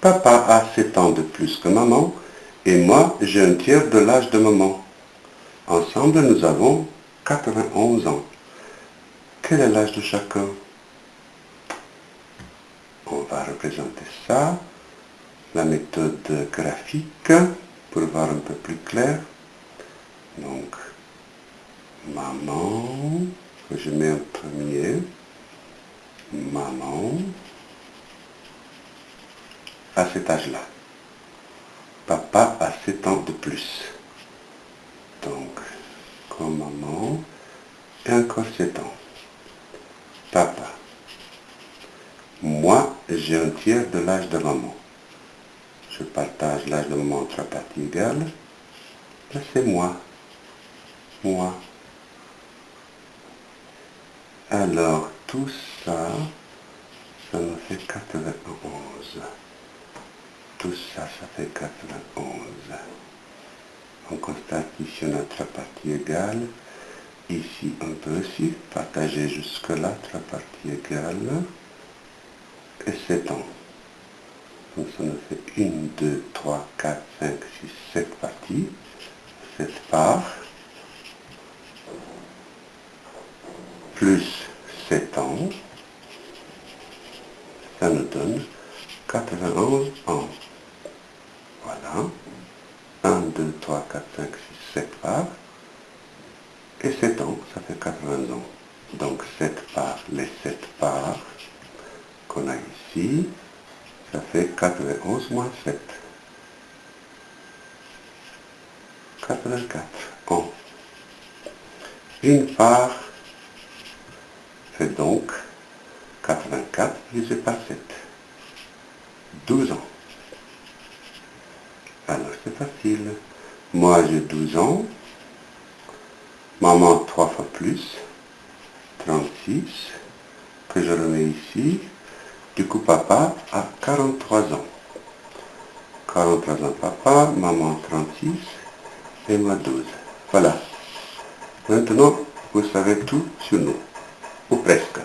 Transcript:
Papa a 7 ans de plus que maman et moi, j'ai un tiers de l'âge de maman. Ensemble, nous avons 91 ans. Quel est l'âge de chacun? On va représenter ça. La méthode graphique pour voir un peu plus clair. Donc, maman, que je mets en premier. Maman, à cet âge-là. Papa a 7 ans de plus. Donc, comme maman, et encore 7 ans. Papa. Moi, j'ai un tiers de l'âge de maman. Je partage l'âge de maman entre parties égales. c'est moi. Moi. Alors, tout ça, ça nous fait 91. Tout ça, ça fait 91. On constate ici notre partie égale. Ici, on peut aussi partager jusque-là, trois parties égales. Et 7 ans. Donc ça nous fait 1, 2, 3, 4, 5, 6, 7 parties. 7 parts. Plus 7 ans. Ça nous donne 91 ans. Voilà. 1, 2, 3, 4, 5, 6, 7 parts. Et 7 ans, ça fait 80 ans. Donc 7 parts, les 7 parts qu'on a ici, ça fait 91 moins 7. 84 ans. Une part fait donc 84 divisé par 7. 12 ans. C'est facile. Moi j'ai 12 ans. Maman 3 fois plus. 36. Que je remets ici. Du coup papa a 43 ans. 43 ans papa, maman 36 et moi 12. Voilà. Maintenant, vous savez tout sur nous. Ou presque.